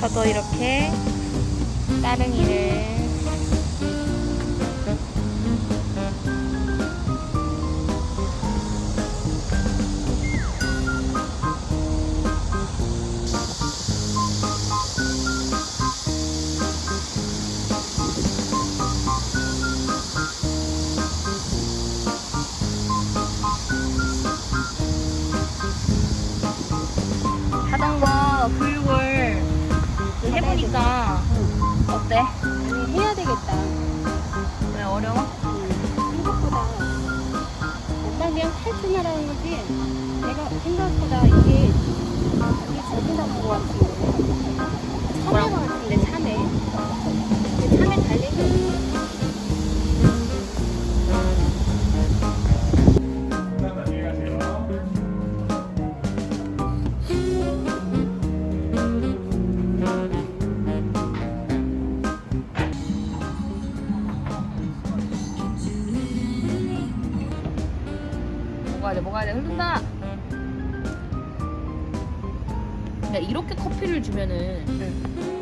저도 이렇게 따릉이를 자전거 교육 을 해보니까 어때? 아니 해야 되겠다. 왜 어려워? 생각보다 엄마 그냥 탈출하라는 거지. 내가 생각보다 이게 이게 자신감 것 같은데. 참외 같은데 참외. 참외 달리기 먹어야 돼. 흐른다. 야 이렇게 커피를 주면은 요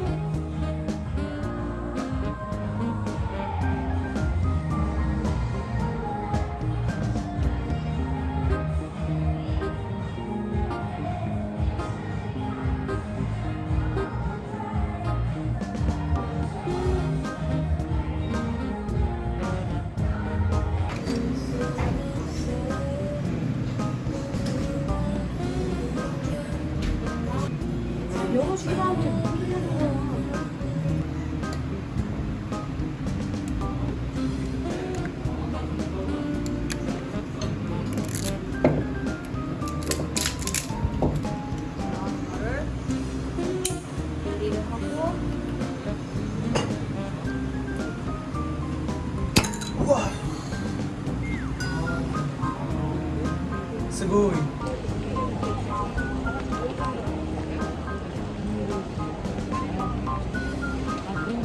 스고이.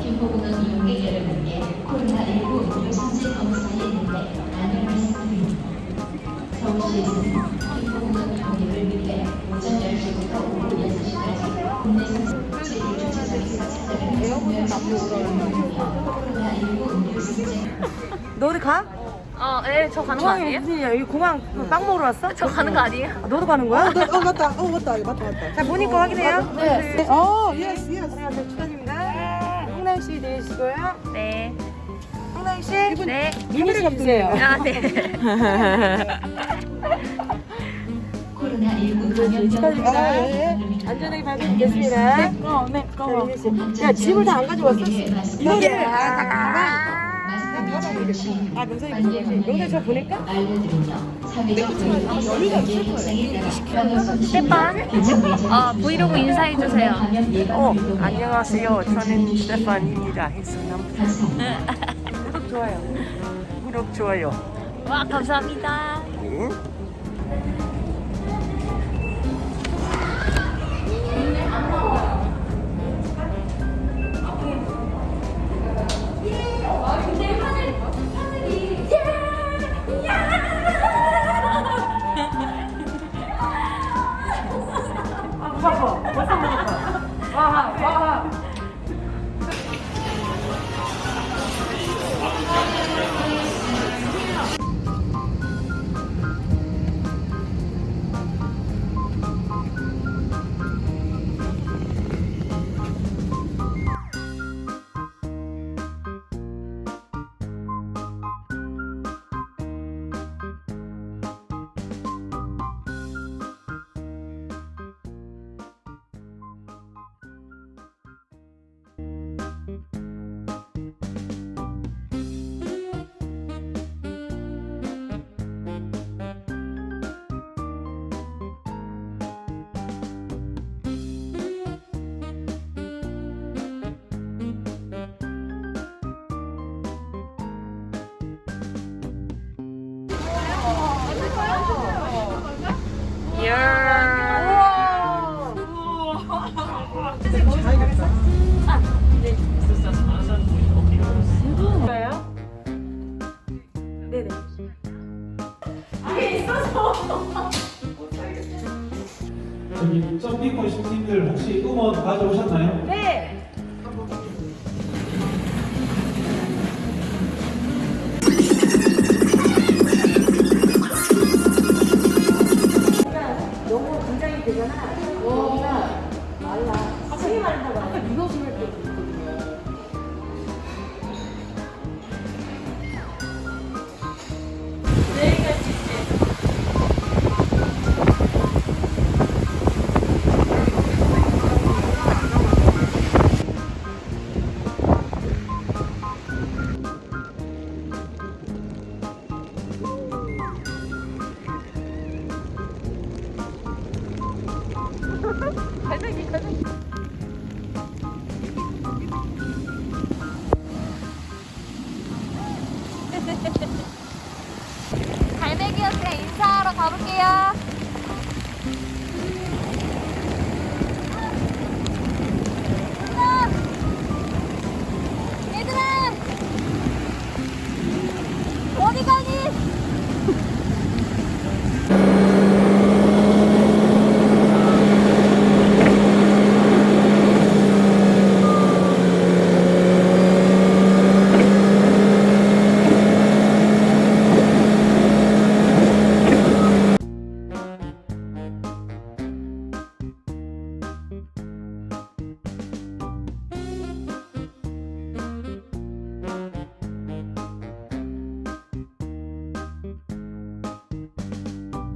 김포공항 이용객 여러분께 코로나19 음료수제 검사에 대해 안내 말씀드립니다. 서울시에서는 김포공항 이용객을 위해 오전 10시부터 오후 6시까지 국내 선수 제1주차장에서 찾아가는 코로나19 음료수제 너 어디 가? 어, 예, 저 가는 거 아니에요? 일이야? 여기 공항 그빵 먹으러 왔어? 저 가는 거 아니에요? 아, 너도 가는 거야? 어, 어 맞다. 어 맞다. 맞다 맞다. 자 보니까 확인해요. 네. 어, 예스 예스. 안녕하세요 축하드립니다. 홍남 씨 되시고요. 네. 홍남 씨. 네. 미니 주세요. 아, 네. 코로나19 감염병 축하드립니다. 아, 예. 안전하게 발견됐습니다. 네, 어, 네, 어. 야 짐을 다 안 가져왔어? 이거를 아. 마스크 매치 아 거지. 명성 저 보낼까? 스테판. 어, 브이로그 인사해주세요. 어 안녕하세요. 저는 스테판입니다. 해수남 구독 좋아요. 구독 좋아요. 와, 감사합니다. 응? 네네. 아예 있어서. 저기 점핑머신 팀들 혹시 응원 가져오셨나요? 네. 갈매기 갈매기 갈매기 인사하러 가볼게요.